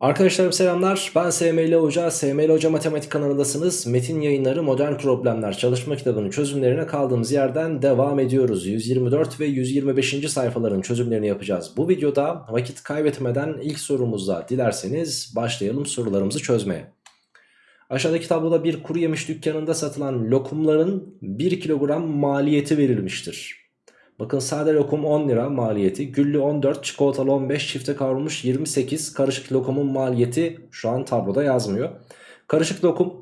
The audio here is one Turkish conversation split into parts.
Arkadaşlarım selamlar. Ben SML Hoca. SML Hoca Matematik kanalındasınız. Metin yayınları Modern Problemler çalışma kitabının çözümlerine kaldığımız yerden devam ediyoruz. 124 ve 125. sayfaların çözümlerini yapacağız. Bu videoda vakit kaybetmeden ilk sorumuzla dilerseniz başlayalım sorularımızı çözmeye. Aşağıdaki tabloda bir kuru yemiş dükkanında satılan lokumların 1 kilogram maliyeti verilmiştir. Bakın sade lokum 10 lira maliyeti, güllü 14, çikolatalı 15, çifte kavrulmuş 28, karışık lokumun maliyeti şu an tabloda yazmıyor. Karışık lokum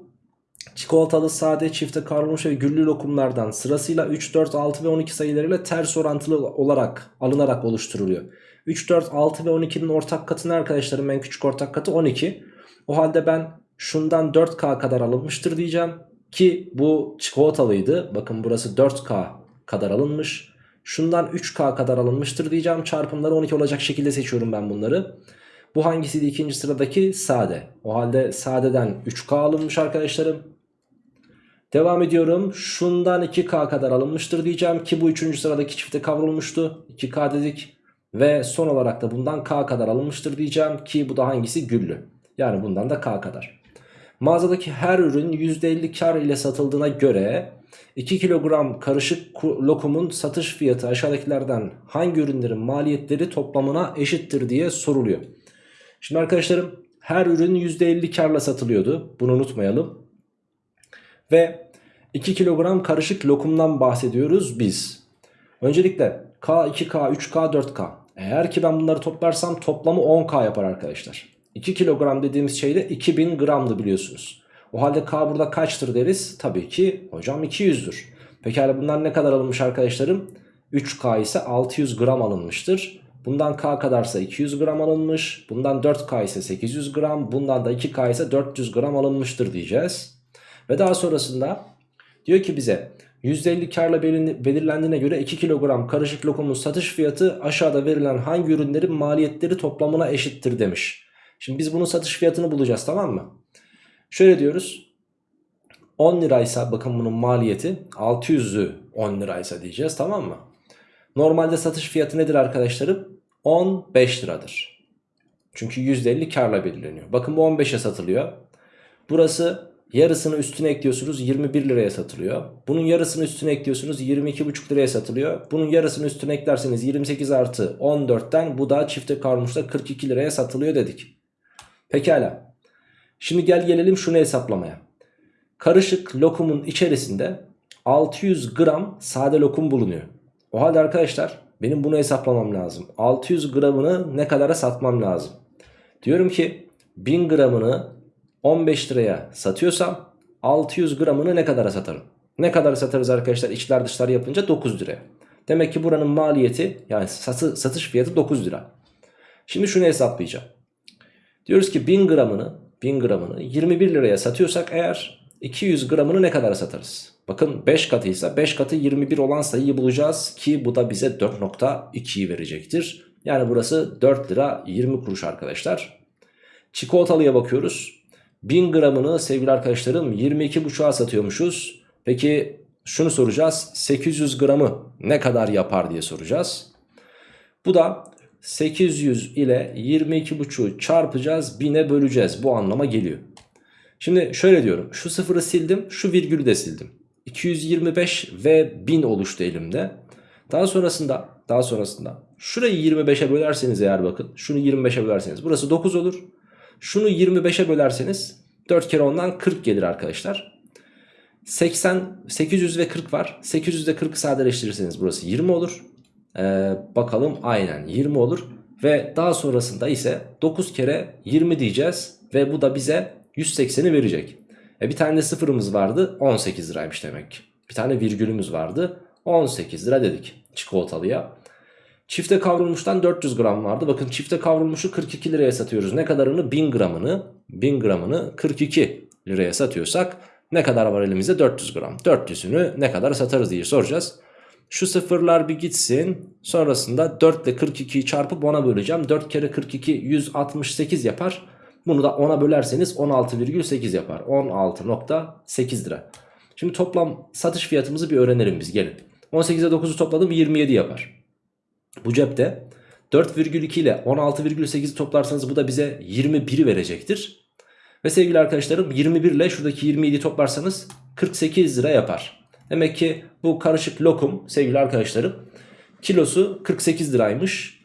çikolatalı, sade, çifte kavrulmuş ve güllü lokumlardan sırasıyla 3, 4, 6 ve 12 sayılarıyla ters orantılı olarak alınarak oluşturuluyor. 3, 4, 6 ve 12'nin ortak katı ne arkadaşlarım? En küçük ortak katı 12. O halde ben şundan 4K kadar alınmıştır diyeceğim. Ki bu çikolatalıydı. Bakın burası 4K kadar alınmış. Şundan 3K kadar alınmıştır diyeceğim. Çarpımları 12 olacak şekilde seçiyorum ben bunları. Bu hangisiydi ikinci sıradaki? Sade. O halde sadeden 3K alınmış arkadaşlarım. Devam ediyorum. Şundan 2K kadar alınmıştır diyeceğim ki bu üçüncü sıradaki çifte kavrulmuştu. 2K dedik. Ve son olarak da bundan K kadar alınmıştır diyeceğim ki bu da hangisi? Güllü. Yani bundan da K kadar. Mağazadaki her ürün %50 kar ile satıldığına göre 2 kilogram karışık lokumun satış fiyatı aşağıdakilerden hangi ürünlerin maliyetleri toplamına eşittir diye soruluyor. Şimdi arkadaşlarım her ürün %50 karla satılıyordu. Bunu unutmayalım. Ve 2 kilogram karışık lokumdan bahsediyoruz biz. Öncelikle K, 2K, 3K, 4K. Eğer ki ben bunları toplarsam toplamı 10K yapar arkadaşlar. 2 kilogram dediğimiz şey de 2000 gramdı biliyorsunuz. O halde K burada kaçtır deriz? Tabii ki hocam 200'dür. Pekala bunlar ne kadar alınmış arkadaşlarım? 3K ise 600 gram alınmıştır. Bundan K kadarsa 200 gram alınmış. Bundan 4K ise 800 gram. Bundan da 2K ise 400 gram alınmıştır diyeceğiz. Ve daha sonrasında diyor ki bize %50 karla belirlendiğine göre 2 kilogram karışık lokumun satış fiyatı aşağıda verilen hangi ürünlerin maliyetleri toplamına eşittir demiş. Şimdi biz bunun satış fiyatını bulacağız tamam mı? Şöyle diyoruz. 10 liraysa bakın bunun maliyeti 600'ü 10 liraysa diyeceğiz tamam mı? Normalde satış fiyatı nedir arkadaşlarım? 15 liradır. Çünkü %50 karla belirleniyor. Bakın bu 15'e satılıyor. Burası yarısını üstüne ekliyorsunuz 21 liraya satılıyor. Bunun yarısını üstüne ekliyorsunuz 22,5 liraya satılıyor. Bunun yarısını üstüne eklerseniz 28 artı 14'ten bu da çifte karmışta 42 liraya satılıyor dedik. Pekala. Şimdi gel gelelim şunu hesaplamaya. Karışık lokumun içerisinde 600 gram sade lokum bulunuyor. O halde arkadaşlar benim bunu hesaplamam lazım. 600 gramını ne kadara satmam lazım? Diyorum ki 1000 gramını 15 liraya satıyorsam 600 gramını ne kadara satarım? Ne kadar satarız arkadaşlar içler dışlar yapınca 9 liraya. Demek ki buranın maliyeti yani satı, satış fiyatı 9 lira. Şimdi şunu hesaplayacağım. Diyoruz ki 1000 gramını 1000 gramını 21 liraya satıyorsak eğer 200 gramını ne kadar satarız? Bakın 5 katıysa 5 katı 21 olan sayıyı bulacağız ki bu da bize 4.2'yi verecektir. Yani burası 4 lira 20 kuruş arkadaşlar. Çikolatalıya bakıyoruz. 1000 gramını sevgili arkadaşlarım 22.5'a satıyormuşuz. Peki şunu soracağız. 800 gramı ne kadar yapar diye soracağız. Bu da 800 ile 22.5'u çarpacağız 1000'e böleceğiz bu anlama geliyor. Şimdi şöyle diyorum şu sıfırı sildim şu virgülü de sildim. 225 ve 1000 oluştu elimde. Daha sonrasında daha sonrasında şurayı 25'e bölerseniz eğer bakın şunu 25'e bölerseniz burası 9 olur. Şunu 25'e bölerseniz 4 kere ondan 40 gelir arkadaşlar. 80 800 ve 40 var. 800 ile 40'ı sadeleştirirseniz burası 20 olur. Ee, bakalım aynen 20 olur. Ve daha sonrasında ise 9 kere 20 diyeceğiz. Ve bu da bize 180'i verecek. E bir tane sıfırımız vardı 18 liraymış demek. Bir tane virgülümüz vardı 18 lira dedik çikolatalıya. Çifte kavrulmuştan 400 gram vardı. Bakın çifte kavrulmuşu 42 liraya satıyoruz. Ne kadarını? 1000 gramını. 1000 gramını 42 liraya satıyorsak ne kadar var elimizde? 400 gram. 400'ünü ne kadar satarız diye soracağız. Şu sıfırlar bir gitsin. Sonrasında 4 ile 42'yi çarpıp 10'a böleceğim. 4 kere 42 168 yapar. Bunu da 10'a bölerseniz 16,8 yapar. 16.8 lira. Şimdi toplam satış fiyatımızı bir öğrenelim biz gelin. 18'e 9'u topladım 27 yapar. Bu cepte 4,2 ile 16,8'i toplarsanız bu da bize 21'i verecektir. Ve sevgili arkadaşlarım 21 ile şuradaki 27'yi toplarsanız 48 lira yapar. Demek ki bu karışık lokum sevgili arkadaşlarım kilosu 48 liraymış.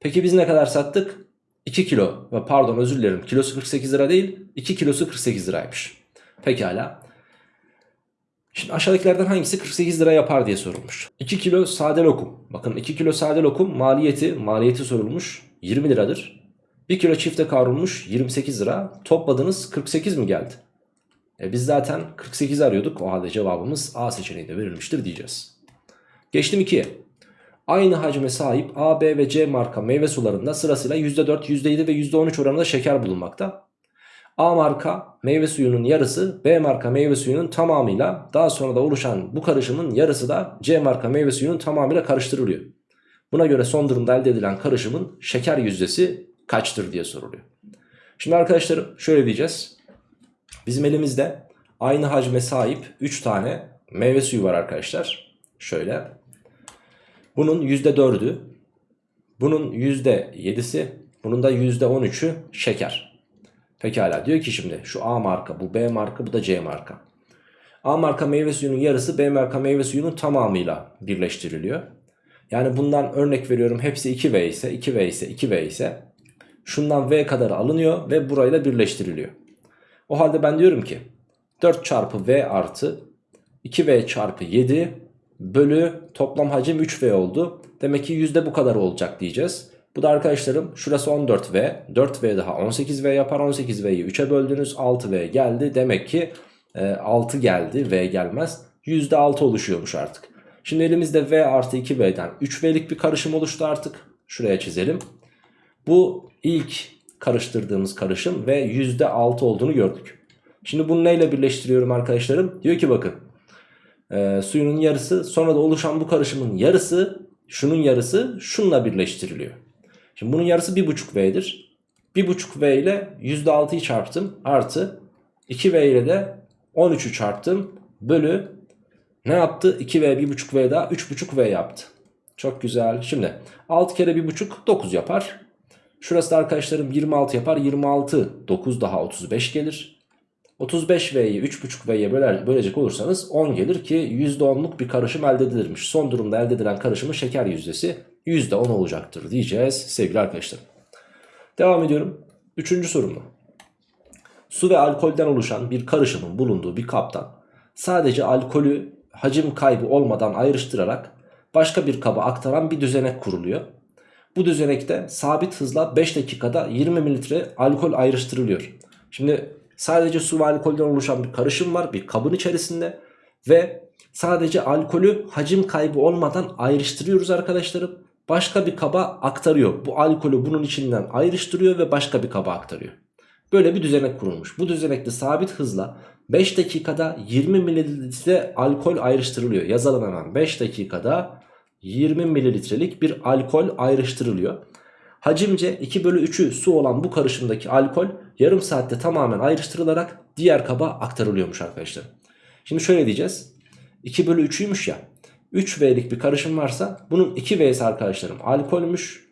Peki biz ne kadar sattık? 2 kilo pardon özür dilerim kilosu 48 lira değil 2 kilosu 48 liraymış. Pekala. Şimdi aşağıdakilerden hangisi 48 lira yapar diye sorulmuş. 2 kilo sade lokum. Bakın 2 kilo sade lokum maliyeti maliyeti sorulmuş 20 liradır. 1 kilo çifte kavrulmuş 28 lira. Topladınız 48 mi geldi? E biz zaten 48 arıyorduk. O halde cevabımız A seçeneğinde verilmiştir diyeceğiz. Geçtim 2'ye. Aynı hacme sahip A, B ve C marka meyve sularında sırasıyla %4, %7 ve %13 oranında şeker bulunmakta. A marka meyve suyunun yarısı B marka meyve suyunun tamamıyla daha sonra da oluşan bu karışımın yarısı da C marka meyve suyunun tamamıyla karıştırılıyor. Buna göre son durumda elde edilen karışımın şeker yüzdesi kaçtır diye soruluyor. Şimdi arkadaşlarım şöyle diyeceğiz. Bizim elimizde aynı hacme sahip 3 tane meyve suyu var arkadaşlar. Şöyle. Bunun %4'ü, bunun %7'si, bunun da %13'ü şeker. Pekala diyor ki şimdi şu A marka, bu B marka, bu da C marka. A marka meyve suyunun yarısı B marka meyve suyunun tamamıyla birleştiriliyor. Yani bundan örnek veriyorum hepsi 2V ise 2V ise 2V ise şundan V kadar alınıyor ve burayla birleştiriliyor. O halde ben diyorum ki 4 çarpı V artı 2V çarpı 7 bölü toplam hacim 3V oldu. Demek ki yüzde bu kadar olacak diyeceğiz. Bu da arkadaşlarım şurası 14V 4V daha 18V yapar 18V'yi 3'e böldünüz 6V geldi. Demek ki e, 6 geldi V gelmez %6 oluşuyormuş artık. Şimdi elimizde V artı 2V'den 3V'lik bir karışım oluştu artık. Şuraya çizelim. Bu ilk karıştırdığımız karışım ve %6 olduğunu gördük. Şimdi bunu neyle birleştiriyorum arkadaşlarım? Diyor ki bakın e, suyunun yarısı sonra da oluşan bu karışımın yarısı şunun yarısı şunla birleştiriliyor. Şimdi bunun yarısı 1.5V'dir. 1.5V ile %6'yı çarptım artı 2V ile de 13'ü çarptım bölü ne yaptı? 2V 1.5V daha 3.5V yaptı. Çok güzel. Şimdi 6 kere 1.5 9 yapar. Şurası da arkadaşlarım 26 yapar. 26 9 daha 35 gelir. 35V'yi 3.5V'ye böler, bölecek olursanız 10 gelir ki %10'luk bir karışım elde edilirmiş. Son durumda elde edilen karışımın şeker yüzdesi %10 olacaktır diyeceğiz sevgili arkadaşlar. Devam ediyorum. Üçüncü sorumla. Su ve alkolden oluşan bir karışımın bulunduğu bir kaptan sadece alkolü hacim kaybı olmadan ayrıştırarak başka bir kaba aktaran bir düzenek kuruluyor. Bu düzenekte sabit hızla 5 dakikada 20 mililitre alkol ayrıştırılıyor. Şimdi sadece su ve alkolden oluşan bir karışım var bir kabın içerisinde ve sadece alkolü hacim kaybı olmadan ayrıştırıyoruz arkadaşlarım. Başka bir kaba aktarıyor. Bu alkolü bunun içinden ayrıştırıyor ve başka bir kaba aktarıyor. Böyle bir düzenek kurulmuş. Bu düzenekte sabit hızla 5 dakikada 20 mililitre alkol ayrıştırılıyor. Yazalım hemen 5 dakikada 20 mililitrelik bir alkol ayrıştırılıyor. Hacimce 2 bölü 3'ü su olan bu karışımdaki alkol yarım saatte tamamen ayrıştırılarak diğer kaba aktarılıyormuş arkadaşlar. Şimdi şöyle diyeceğiz. 2 bölü 3'üymüş ya. 3V'lik bir karışım varsa bunun 2V'si arkadaşlarım alkolmüş.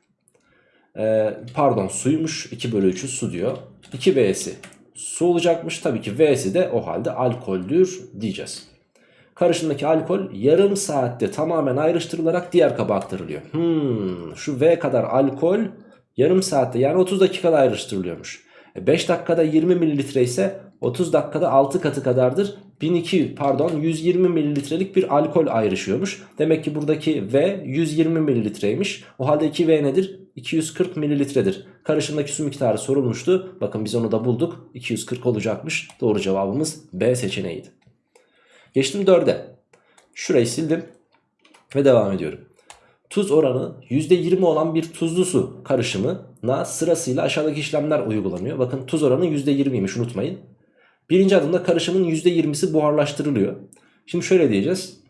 Ee, pardon suymuş 2 bölü 3'ü su diyor. 2V'si su olacakmış. Tabii ki V'si de o halde alkoldür diyeceğiz. Karışımdaki alkol yarım saatte tamamen ayrıştırılarak diğer kaba aktarılıyor. Hmm, şu V kadar alkol yarım saatte yani 30 dakikada ayrıştırılıyormuş. 5 dakikada 20 mililitre ise 30 dakikada 6 katı kadardır. 1200 pardon 120 mililitrelik bir alkol ayrışıyormuş. Demek ki buradaki V 120 mililitreymiş. O halde 2V nedir? 240 mililitredir. Karışımdaki su miktarı sorulmuştu. Bakın biz onu da bulduk. 240 olacakmış. Doğru cevabımız B seçeneğiydi. Geçtim 4'e. Şurayı sildim ve devam ediyorum. Tuz oranı %20 olan bir tuzlu su karışımına sırasıyla aşağıdaki işlemler uygulanıyor. Bakın tuz oranı %20'ymiş unutmayın. Birinci adımda karışımın %20'si buharlaştırılıyor. Şimdi şöyle diyeceğiz.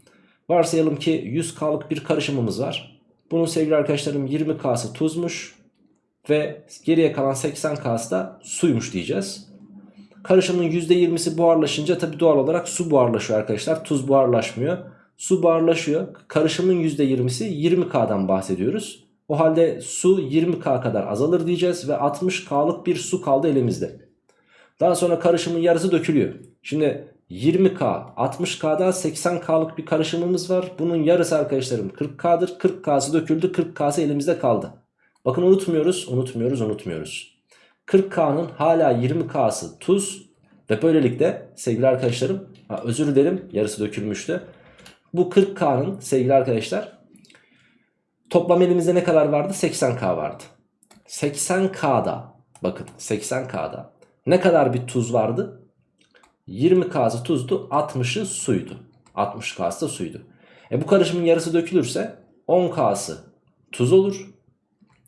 Varsayalım ki 100K'lık bir karışımımız var. Bunun sevgili arkadaşlarım 20K'sı tuzmuş ve geriye kalan 80K'sı da suymuş diyeceğiz. Karışımın %20'si buharlaşınca tabi doğal olarak su buharlaşıyor arkadaşlar. Tuz buharlaşmıyor. Su buharlaşıyor. Karışımın %20'si 20K'dan bahsediyoruz. O halde su 20K kadar azalır diyeceğiz ve 60K'lık bir su kaldı elimizde. Daha sonra karışımın yarısı dökülüyor. Şimdi 20K, 60K'da 80K'lık bir karışımımız var. Bunun yarısı arkadaşlarım 40K'dır. 40K'sı döküldü, 40K'sı elimizde kaldı. Bakın unutmuyoruz, unutmuyoruz, unutmuyoruz. 40K'nın hala 20K'sı tuz ve böylelikle sevgili arkadaşlarım, ha, özür dilerim yarısı dökülmüştü. Bu 40K'nın sevgili arkadaşlar toplam elimizde ne kadar vardı? 80K vardı. 80K'da bakın 80K'da ne kadar bir tuz vardı? 20K'sı tuzdu 60'ı suydu. 60K'sı da suydu. E bu karışımın yarısı dökülürse 10K'sı tuz olur.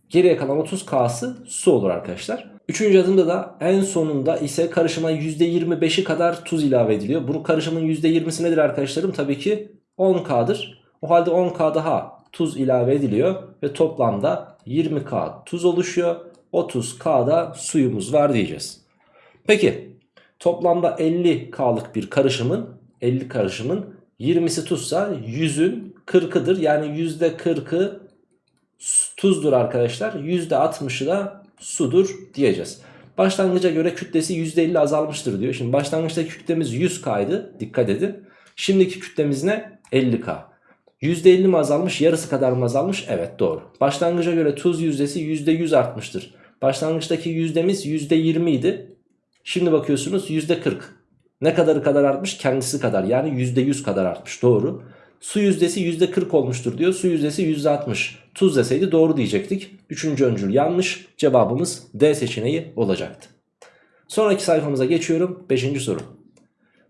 Geriye kalan 30K'sı su olur arkadaşlar. Üçüncü adımda da en sonunda ise karışıma %25'i kadar tuz ilave ediliyor. Bu karışımın %20'si nedir arkadaşlarım? Tabii ki 10K'dır. O halde 10K daha tuz ilave ediliyor ve toplamda 20K tuz oluşuyor. 30K'da suyumuz var diyeceğiz. Peki toplamda 50K'lık bir karışımın 50 karışımın 20'si tuzsa 100'ün 40'ıdır. Yani %40'ı tuzdur arkadaşlar. %60'ı da sudur diyeceğiz. Başlangıca göre kütlesi %50 azalmıştır diyor. Şimdi başlangıçtaki kütlemiz 100K'ydı. Dikkat edin. Şimdiki kütlemiz ne? 50K. %50 mi azalmış? Yarısı kadar mı azalmış? Evet doğru. Başlangıca göre tuz yüzdesi %100 artmıştır. Başlangıçtaki yüzdemiz %20 idi. Şimdi bakıyorsunuz %40. Ne kadarı kadar artmış? Kendisi kadar yani %100 kadar artmış. Doğru. Su yüzdesi %40 olmuştur diyor. Su yüzdesi %60. Tuz deseydi doğru diyecektik. Üçüncü öncül yanlış. Cevabımız D seçeneği olacaktı. Sonraki sayfamıza geçiyorum. Beşinci soru.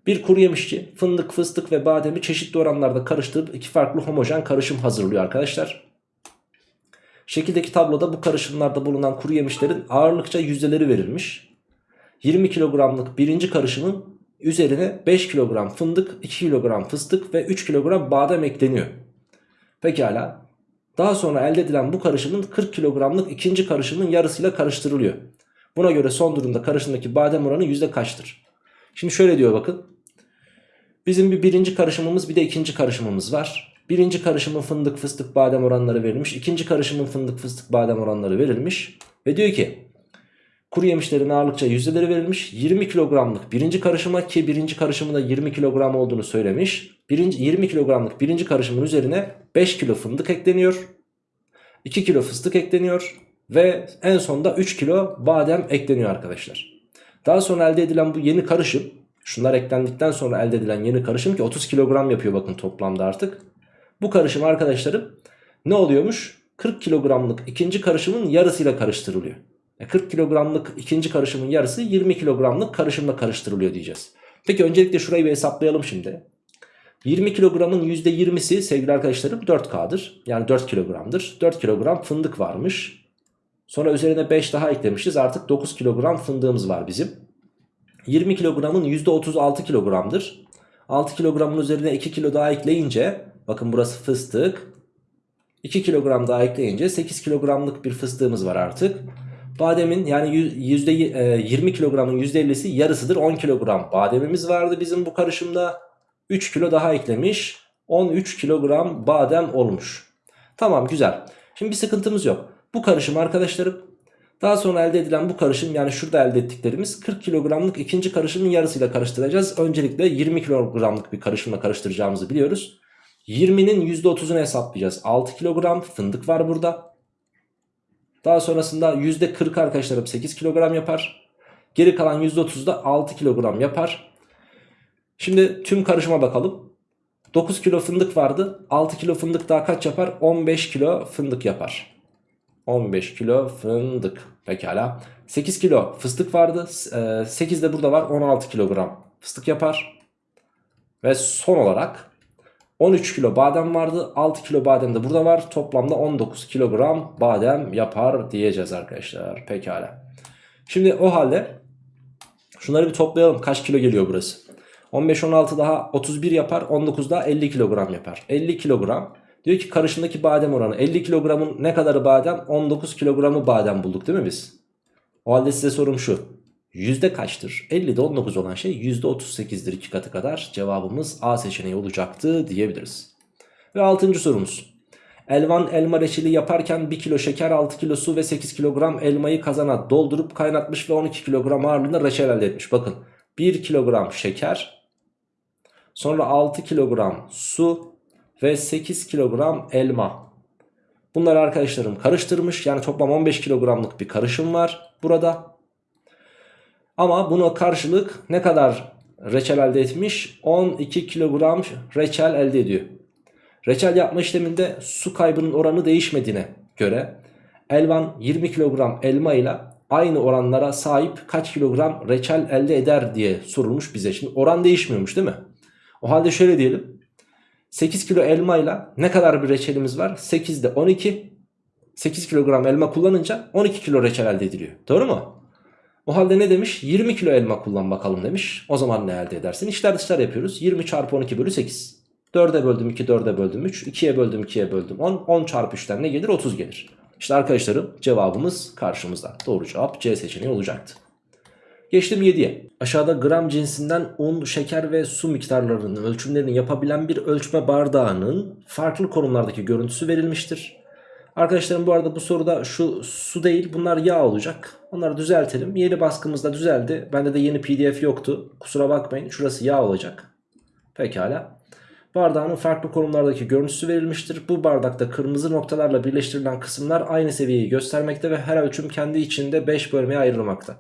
Bir kuru yemişçi fındık, fıstık ve bademi çeşitli oranlarda karıştırıp iki farklı homojen karışım hazırlıyor arkadaşlar. Şekildeki tabloda bu karışımlarda bulunan kuru yemişlerin ağırlıkça yüzdeleri verilmiş. 20 kilogramlık birinci karışımın üzerine 5 kilogram fındık, 2 kilogram fıstık ve 3 kilogram badem ekleniyor. Pekala. Daha sonra elde edilen bu karışımın 40 kilogramlık ikinci karışımın yarısıyla karıştırılıyor. Buna göre son durumda karışımdaki badem oranı yüzde kaçtır? Şimdi şöyle diyor bakın. Bizim bir birinci karışımımız bir de ikinci karışımımız var. Birinci karışımın fındık fıstık badem oranları verilmiş. İkinci karışımın fındık fıstık badem oranları verilmiş. Ve diyor ki kuru yemişlerin ağırlıkça yüzdeleri verilmiş. 20 kilogramlık birinci karışıma ki birinci karışımında 20 kilogram olduğunu söylemiş. Birinci, 20 kilogramlık birinci karışımın üzerine 5 kilo fındık ekleniyor. 2 kilo fıstık ekleniyor. Ve en sonda 3 kilo badem ekleniyor arkadaşlar. Daha sonra elde edilen bu yeni karışım şunlar eklendikten sonra elde edilen yeni karışım ki 30 kilogram yapıyor bakın toplamda artık. Bu karışım arkadaşlarım ne oluyormuş? 40 kilogramlık ikinci karışımın yarısıyla karıştırılıyor. 40 kilogramlık ikinci karışımın yarısı 20 kilogramlık karışımla karıştırılıyor diyeceğiz. Peki öncelikle şurayı bir hesaplayalım şimdi. 20 kilogramın %20'si sevgili arkadaşlarım 4K'dır. Yani 4 kilogramdır. 4 kilogram fındık varmış. Sonra üzerine 5 daha eklemişiz. Artık 9 kilogram fındığımız var bizim. 20 kilogramın %36 kilogramdır. 6 kilogramın üzerine 2 kilo daha ekleyince bakın burası fıstık. 2 kilogram daha ekleyince 8 kilogramlık bir fıstığımız var artık. Bademin yani yüzde, 20 kilogramın %50'si yarısıdır 10 kilogram bademimiz vardı bizim bu karışımda. 3 kilo daha eklemiş 13 kilogram badem olmuş. Tamam güzel. Şimdi bir sıkıntımız yok. Bu karışım arkadaşlarım daha sonra elde edilen bu karışım yani şurada elde ettiklerimiz 40 kilogramlık ikinci karışımın yarısıyla karıştıracağız. Öncelikle 20 kilogramlık bir karışımla karıştıracağımızı biliyoruz. 20'nin %30'unu hesaplayacağız. 6 kilogram fındık var burada. Daha sonrasında %40 arkadaşlarım 8 kilogram yapar. Geri kalan %30 da 6 kilogram yapar. Şimdi tüm karışıma bakalım. 9 kilo fındık vardı. 6 kilo fındık daha kaç yapar? 15 kilo fındık yapar. 15 kilo fındık. Pekala. 8 kilo fıstık vardı. 8 de burada var. 16 kilogram fıstık yapar. Ve son olarak 13 kilo badem vardı. 6 kilo badem de burada var. Toplamda 19 kilogram badem yapar diyeceğiz arkadaşlar. Pekala. Şimdi o halde şunları bir toplayalım. Kaç kilo geliyor burası? 15 16 daha 31 yapar. 19 daha 50 kilogram yapar. 50 kilogram. Diyor ki karışımdaki badem oranı 50 kilogramın ne kadarı badem? 19 kilogramı badem bulduk değil mi biz? O halde size sorum şu. Yüzde kaçtır? 50'de 19 olan şey yüzde 38'dir iki katı kadar. Cevabımız A seçeneği olacaktı diyebiliriz. Ve 6. sorumuz. Elvan elma reçeli yaparken 1 kilo şeker 6 kilo su ve 8 kilogram elmayı kazana doldurup kaynatmış ve 12 kilogram ağırlığında reçel elde etmiş. Bakın 1 kilogram şeker sonra 6 kilogram su ve 8 kilogram elma. Bunları arkadaşlarım karıştırmış yani toplam 15 kilogramlık bir karışım var burada. Ama buna karşılık ne kadar reçel elde etmiş? 12 kilogram reçel elde ediyor. Reçel yapma işleminde su kaybının oranı değişmediğine göre Elvan 20 kilogram elma ile aynı oranlara sahip kaç kilogram reçel elde eder diye sorulmuş bize. Şimdi oran değişmiyormuş değil mi? O halde şöyle diyelim. 8 kilo elma ile ne kadar bir reçelimiz var? 8'de 12. 8 kilogram elma kullanınca 12 kilo reçel elde ediliyor. Doğru mu? O halde ne demiş? 20 kilo elma kullan bakalım demiş. O zaman ne elde edersin? İşler dışlar yapıyoruz. 20 çarpı 12 bölü 8. 4'e böldüm 2, 4'e böldüm 3. 2'ye böldüm 2'ye böldüm 10. 10 çarpı 3'ten ne gelir? 30 gelir. İşte arkadaşlarım cevabımız karşımızda. Doğru cevap C seçeneği olacaktı. Geçtim 7'ye. Aşağıda gram cinsinden un, şeker ve su miktarlarının ölçümlerini yapabilen bir ölçme bardağının farklı konumlardaki görüntüsü verilmiştir. Arkadaşlarım bu arada bu soruda şu su değil bunlar yağ olacak. Onları düzeltelim. Yeni baskımızda düzeldi. Bende de yeni pdf yoktu. Kusura bakmayın şurası yağ olacak. Pekala. Bardağın farklı konumlardaki görüntüsü verilmiştir. Bu bardakta kırmızı noktalarla birleştirilen kısımlar aynı seviyeyi göstermekte ve her ölçüm kendi içinde 5 bölmeye ayrılmakta.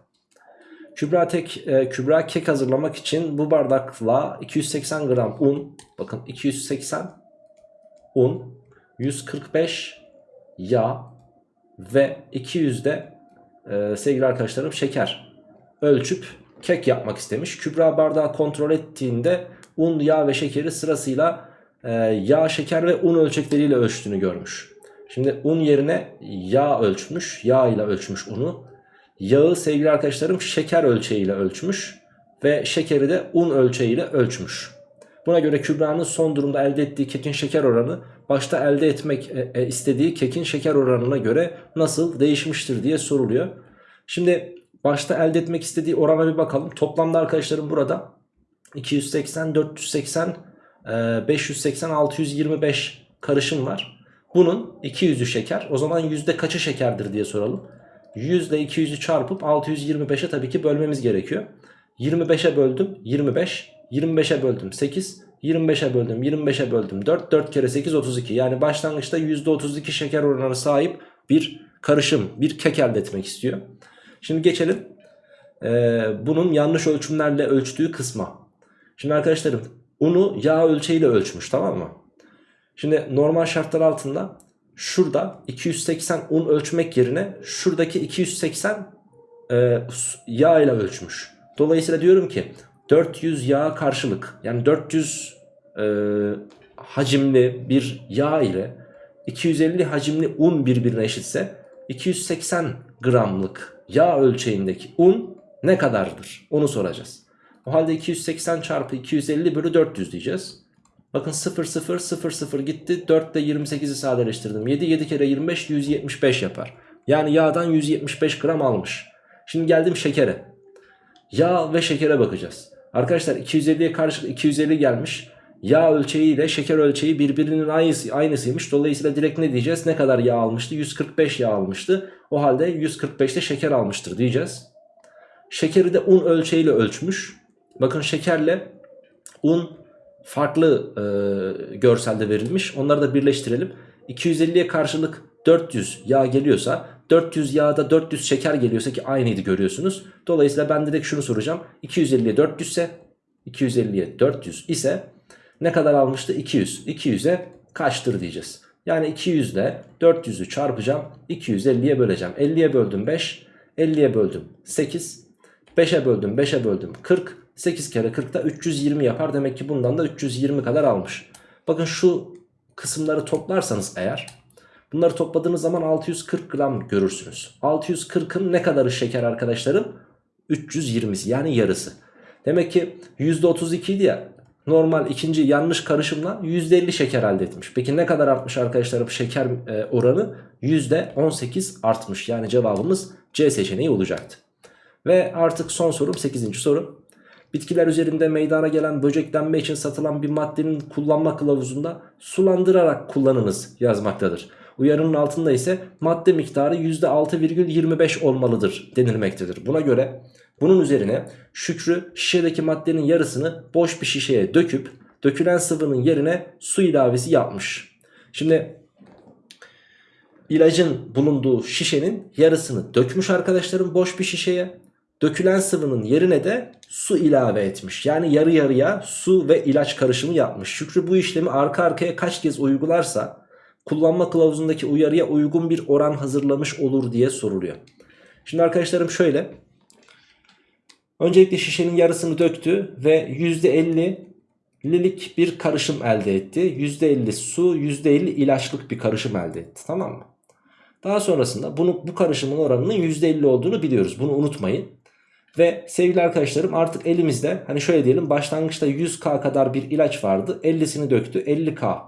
Kübra, tek, e, Kübra kek hazırlamak için bu bardakla 280 gram un, bakın 280 un, 145 yağ ve 200 de e, sevgili arkadaşlarım şeker ölçüp kek yapmak istemiş. Kübra bardağı kontrol ettiğinde un, yağ ve şekeri sırasıyla e, yağ, şeker ve un ölçekleriyle ölçtüğünü görmüş. Şimdi un yerine yağ ölçmüş, yağ ile ölçmüş unu. Yağı sevgili arkadaşlarım şeker ölçeğiyle ölçmüş ve şekeri de un ölçeğiyle ölçmüş. Buna göre Kübra'nın son durumda elde ettiği kekin şeker oranı başta elde etmek e, e, istediği kekin şeker oranına göre nasıl değişmiştir diye soruluyor. Şimdi başta elde etmek istediği orana bir bakalım. Toplamda arkadaşlarım burada 280, 480, 580, 625 karışım var. Bunun 200'ü şeker. O zaman yüzde kaçı şekerdir diye soralım. 100 ile 200'ü çarpıp 625'e tabii ki bölmemiz gerekiyor. 25'e böldüm 25. 25'e böldüm 8. 25'e böldüm 25'e böldüm 4. 4 kere 8 32. Yani başlangıçta %32 şeker oranına sahip bir karışım bir kek elde etmek istiyor. Şimdi geçelim ee, bunun yanlış ölçümlerle ölçtüğü kısma. Şimdi arkadaşlarım unu yağ ölçeğiyle ölçmüş tamam mı? Şimdi normal şartlar altında şurada 280 un ölçmek yerine şuradaki 280 e, yağ ile ölçmüş. Dolayısıyla diyorum ki 400 yağ karşılık yani 400 e, hacimli bir yağ ile 250 hacimli un birbirine eşitse 280 gramlık yağ ölçeğindeki un ne kadardır? Onu soracağız. O halde 280 çarpı 250 bölü 400 diyeceğiz. Bakın 0 0 0 0 gitti. 4 ile 28'i sadeleştirdim. 7 7 kere 25 175 yapar. Yani yağdan 175 gram almış. Şimdi geldim şekere. Yağ ve şekere bakacağız. Arkadaşlar 250'ye karşı 250 gelmiş. Yağ ölçeği ile şeker ölçeği birbirinin aynısı, aynısıymış. Dolayısıyla direkt ne diyeceğiz? Ne kadar yağ almıştı? 145 yağ almıştı. O halde 145'te şeker almıştır diyeceğiz. Şekeri de un ölçeğiyle ölçmüş. Bakın şekerle un farklı e, görselde verilmiş. Onları da birleştirelim. 250'ye karşılık 400 yağ geliyorsa 400 yağda 400 şeker geliyorsa ki aynıydı görüyorsunuz. Dolayısıyla ben direkt şunu soracağım. 250'ye 400 ise 250'ye 400 ise ne kadar almıştı? 200. 200'e kaçtır diyeceğiz. Yani 200 ile 400'ü çarpacağım. 250'ye böleceğim. 50'ye böldüm 5. 50'ye böldüm 8. 5'e böldüm 5'e böldüm 40. 8 kere 40'da 320 yapar. Demek ki bundan da 320 kadar almış. Bakın şu kısımları toplarsanız eğer bunları topladığınız zaman 640 gram görürsünüz. 640'ın ne kadarı şeker arkadaşlarım? 320'si yani yarısı. Demek ki %32 idi ya normal ikinci yanlış karışımla %50 şeker elde etmiş. Peki ne kadar artmış arkadaşlarım şeker e, oranı? %18 artmış. Yani cevabımız C seçeneği olacaktı. Ve artık son sorum 8. soru. Bitkiler üzerinde meydana gelen böceklenme için satılan bir maddenin kullanma kılavuzunda sulandırarak kullanınız yazmaktadır. Uyarının altında ise madde miktarı %6,25 olmalıdır denilmektedir. Buna göre bunun üzerine Şükrü şişedeki maddenin yarısını boş bir şişeye döküp dökülen sıvının yerine su ilavesi yapmış. Şimdi ilacın bulunduğu şişenin yarısını dökmüş arkadaşlarım boş bir şişeye. Dökülen sıvının yerine de su ilave etmiş. Yani yarı yarıya su ve ilaç karışımı yapmış. Şükrü bu işlemi arka arkaya kaç kez uygularsa kullanma kılavuzundaki uyarıya uygun bir oran hazırlamış olur diye soruluyor. Şimdi arkadaşlarım şöyle. Öncelikle şişenin yarısını döktü ve %50'lilik bir karışım elde etti. %50 su, %50 ilaçlık bir karışım elde etti. Tamam mı? Daha sonrasında bunu, bu karışımın oranının %50 olduğunu biliyoruz. Bunu unutmayın. Ve sevgili arkadaşlarım artık elimizde hani şöyle diyelim başlangıçta 100k kadar bir ilaç vardı. 50'sini döktü 50k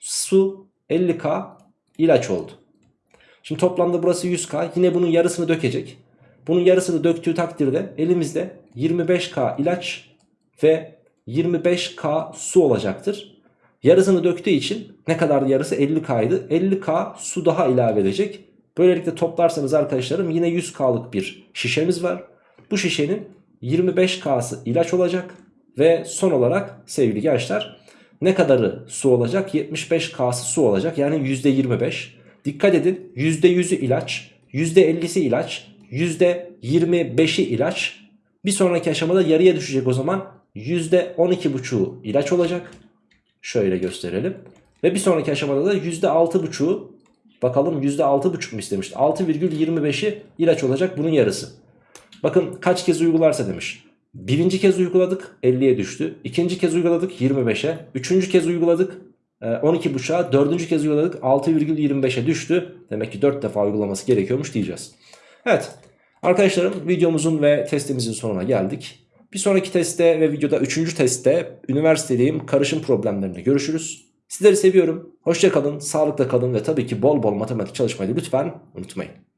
su 50k ilaç oldu. Şimdi toplamda burası 100k yine bunun yarısını dökecek. Bunun yarısını döktüğü takdirde elimizde 25k ilaç ve 25k su olacaktır. Yarısını döktüğü için ne kadar yarısı 50k'ydı. 50k su daha ilave edecek. Böylelikle toplarsanız arkadaşlarım yine 100k'lık bir şişemiz var. Bu şişenin 25k'sı ilaç olacak. Ve son olarak sevgili gençler ne kadarı su olacak? 75k'sı su olacak. Yani %25. Dikkat edin %100'ü ilaç, %50'si ilaç, %25'i ilaç. Bir sonraki aşamada yarıya düşecek o zaman %12,5'u ilaç olacak. Şöyle gösterelim. Ve bir sonraki aşamada da %6,5'u bakalım %6,5 mu istemişti? 6,25'i ilaç olacak bunun yarısı. Bakın kaç kez uygularsa demiş. Birinci kez uyguladık 50'ye düştü. İkinci kez uyguladık 25'e. Üçüncü kez uyguladık 12.5'a. Dördüncü kez uyguladık 6,25'e düştü. Demek ki 4 defa uygulaması gerekiyormuş diyeceğiz. Evet arkadaşlarım videomuzun ve testimizin sonuna geldik. Bir sonraki testte ve videoda üçüncü testte üniversitedeyim karışım problemlerinde görüşürüz. Sizleri seviyorum. Hoşça kalın, sağlıkla kalın ve tabii ki bol bol matematik çalışmayı lütfen unutmayın.